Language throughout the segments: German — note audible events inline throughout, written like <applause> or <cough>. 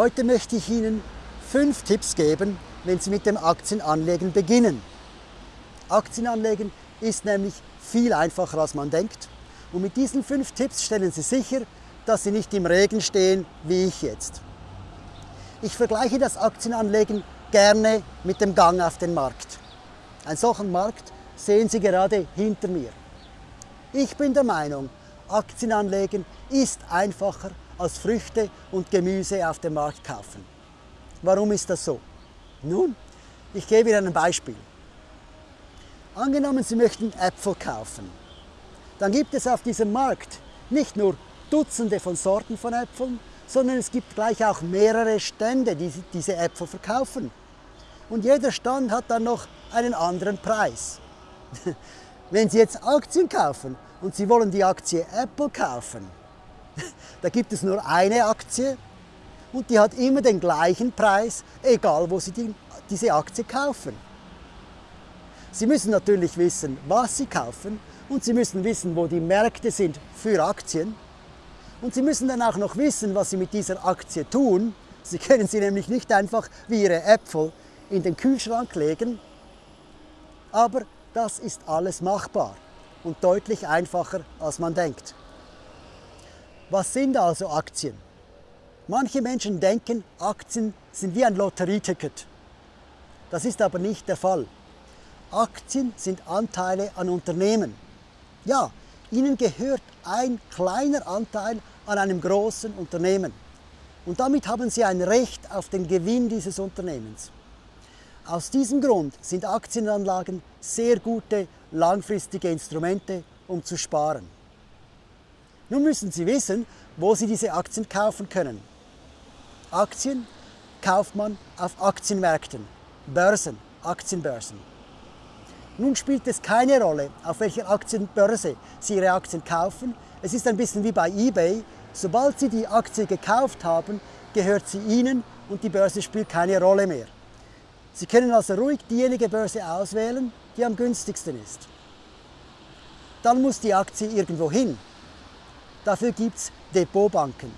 Heute möchte ich Ihnen fünf Tipps geben, wenn Sie mit dem Aktienanlegen beginnen. Aktienanlegen ist nämlich viel einfacher als man denkt. Und mit diesen fünf Tipps stellen Sie sicher, dass Sie nicht im Regen stehen, wie ich jetzt. Ich vergleiche das Aktienanlegen gerne mit dem Gang auf den Markt. Einen solchen Markt sehen Sie gerade hinter mir. Ich bin der Meinung, Aktienanlegen ist einfacher als Früchte und Gemüse auf dem Markt kaufen. Warum ist das so? Nun, ich gebe Ihnen ein Beispiel. Angenommen, Sie möchten Äpfel kaufen. Dann gibt es auf diesem Markt nicht nur Dutzende von Sorten von Äpfeln, sondern es gibt gleich auch mehrere Stände, die diese Äpfel verkaufen. Und jeder Stand hat dann noch einen anderen Preis. <laughs> Wenn Sie jetzt Aktien kaufen und Sie wollen die Aktie Apple kaufen, da gibt es nur eine Aktie und die hat immer den gleichen Preis, egal wo Sie die, diese Aktie kaufen. Sie müssen natürlich wissen, was Sie kaufen und Sie müssen wissen, wo die Märkte sind für Aktien. Und Sie müssen dann auch noch wissen, was Sie mit dieser Aktie tun. Sie können sie nämlich nicht einfach wie Ihre Äpfel in den Kühlschrank legen. Aber das ist alles machbar und deutlich einfacher, als man denkt. Was sind also Aktien? Manche Menschen denken, Aktien sind wie ein Lotterieticket. Das ist aber nicht der Fall. Aktien sind Anteile an Unternehmen. Ja, ihnen gehört ein kleiner Anteil an einem großen Unternehmen. Und damit haben sie ein Recht auf den Gewinn dieses Unternehmens. Aus diesem Grund sind Aktienanlagen sehr gute langfristige Instrumente, um zu sparen. Nun müssen Sie wissen, wo Sie diese Aktien kaufen können. Aktien kauft man auf Aktienmärkten, Börsen, Aktienbörsen. Nun spielt es keine Rolle, auf welcher Aktienbörse Sie Ihre Aktien kaufen. Es ist ein bisschen wie bei eBay. Sobald Sie die Aktie gekauft haben, gehört sie Ihnen und die Börse spielt keine Rolle mehr. Sie können also ruhig diejenige Börse auswählen, die am günstigsten ist. Dann muss die Aktie irgendwo hin. Dafür gibt es Depotbanken.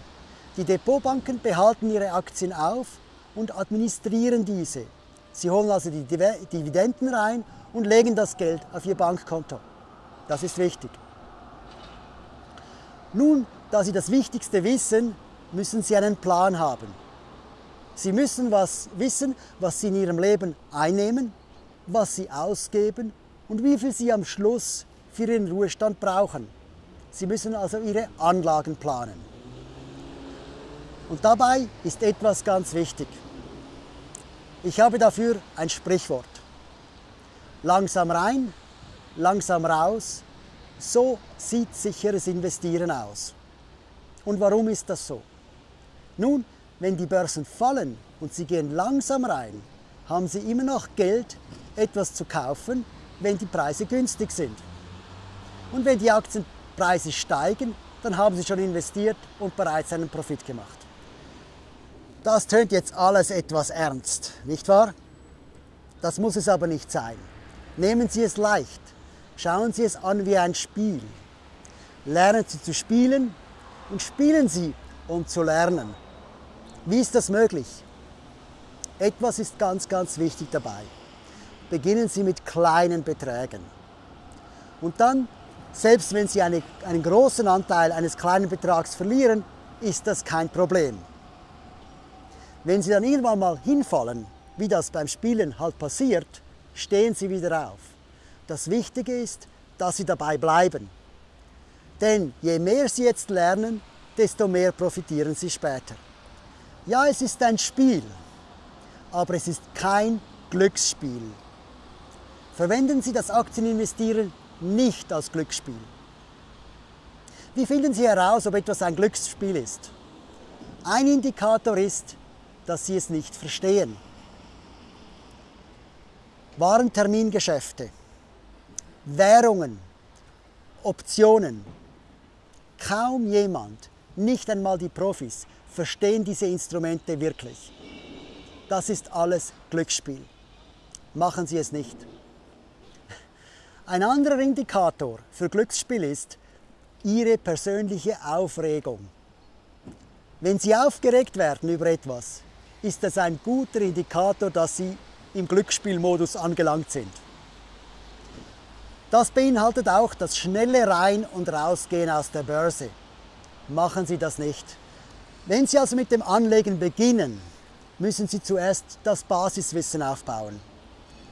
Die Depotbanken behalten ihre Aktien auf und administrieren diese. Sie holen also die Dividenden rein und legen das Geld auf ihr Bankkonto. Das ist wichtig. Nun, da Sie das Wichtigste wissen, müssen Sie einen Plan haben. Sie müssen was wissen, was Sie in Ihrem Leben einnehmen, was Sie ausgeben und wie viel Sie am Schluss für Ihren Ruhestand brauchen. Sie müssen also Ihre Anlagen planen. Und dabei ist etwas ganz wichtig. Ich habe dafür ein Sprichwort. Langsam rein, langsam raus, so sieht sicheres Investieren aus. Und warum ist das so? Nun, wenn die Börsen fallen und sie gehen langsam rein, haben sie immer noch Geld, etwas zu kaufen, wenn die Preise günstig sind. Und wenn die Aktien Preise steigen, dann haben Sie schon investiert und bereits einen Profit gemacht. Das tönt jetzt alles etwas ernst, nicht wahr? Das muss es aber nicht sein. Nehmen Sie es leicht. Schauen Sie es an wie ein Spiel. Lernen Sie zu spielen und spielen Sie, um zu lernen. Wie ist das möglich? Etwas ist ganz, ganz wichtig dabei. Beginnen Sie mit kleinen Beträgen. Und dann selbst wenn Sie eine, einen großen Anteil eines kleinen Betrags verlieren, ist das kein Problem. Wenn Sie dann irgendwann mal hinfallen, wie das beim Spielen halt passiert, stehen Sie wieder auf. Das Wichtige ist, dass Sie dabei bleiben. Denn je mehr Sie jetzt lernen, desto mehr profitieren Sie später. Ja, es ist ein Spiel, aber es ist kein Glücksspiel. Verwenden Sie das Aktieninvestieren nicht als Glücksspiel. Wie finden Sie heraus, ob etwas ein Glücksspiel ist? Ein Indikator ist, dass Sie es nicht verstehen. Warentermingeschäfte, Währungen, Optionen. Kaum jemand, nicht einmal die Profis, verstehen diese Instrumente wirklich. Das ist alles Glücksspiel. Machen Sie es nicht. Ein anderer Indikator für Glücksspiel ist Ihre persönliche Aufregung. Wenn Sie aufgeregt werden über etwas, ist das ein guter Indikator, dass Sie im Glücksspielmodus angelangt sind. Das beinhaltet auch das schnelle Rein- und Rausgehen aus der Börse. Machen Sie das nicht. Wenn Sie also mit dem Anlegen beginnen, müssen Sie zuerst das Basiswissen aufbauen.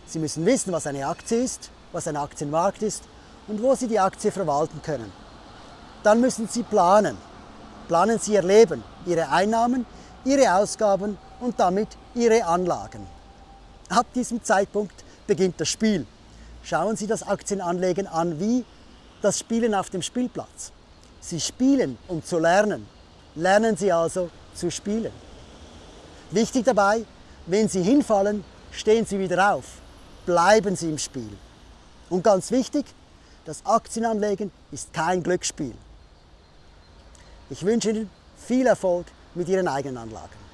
Sie müssen wissen, was eine Aktie ist, was ein Aktienmarkt ist und wo Sie die Aktie verwalten können. Dann müssen Sie planen. Planen Sie Ihr Leben, Ihre Einnahmen, Ihre Ausgaben und damit Ihre Anlagen. Ab diesem Zeitpunkt beginnt das Spiel. Schauen Sie das Aktienanlegen an wie das Spielen auf dem Spielplatz. Sie spielen, um zu lernen. Lernen Sie also zu spielen. Wichtig dabei, wenn Sie hinfallen, stehen Sie wieder auf. Bleiben Sie im Spiel. Und ganz wichtig, das Aktienanlegen ist kein Glücksspiel. Ich wünsche Ihnen viel Erfolg mit Ihren eigenen Anlagen.